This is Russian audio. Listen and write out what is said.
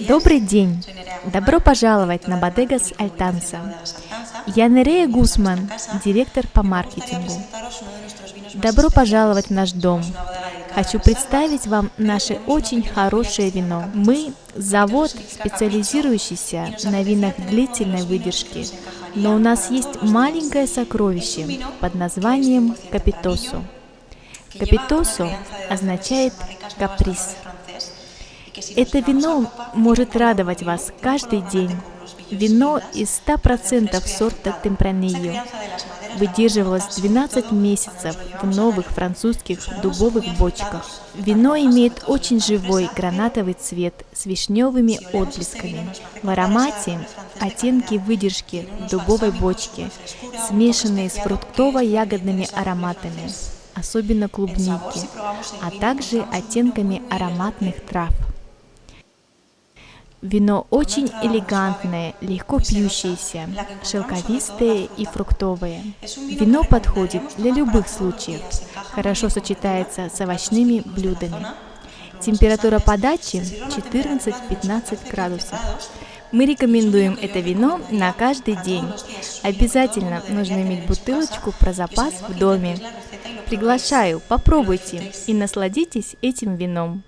Добрый день! Добро пожаловать на Бодегас Альтанса. Я Нерея Гусман, директор по маркетингу. Добро пожаловать в наш дом. Хочу представить вам наше очень хорошее вино. Мы – завод, специализирующийся на винах длительной выдержки, но у нас есть маленькое сокровище под названием Капитосо. Капитосо означает каприз. Это вино может радовать вас каждый день. Вино из 100% сорта Темпранильо выдерживалось 12 месяцев в новых французских дубовых бочках. Вино имеет очень живой гранатовый цвет с вишневыми отблесками. В аромате оттенки выдержки дубовой бочки, смешанные с фруктово-ягодными ароматами, особенно клубники, а также оттенками ароматных трав. Вино очень элегантное, легко пьющееся, шелковистое и фруктовое. Вино подходит для любых случаев, хорошо сочетается с овощными блюдами. Температура подачи 14-15 градусов. Мы рекомендуем это вино на каждый день. Обязательно нужно иметь бутылочку про запас в доме. Приглашаю, попробуйте и насладитесь этим вином.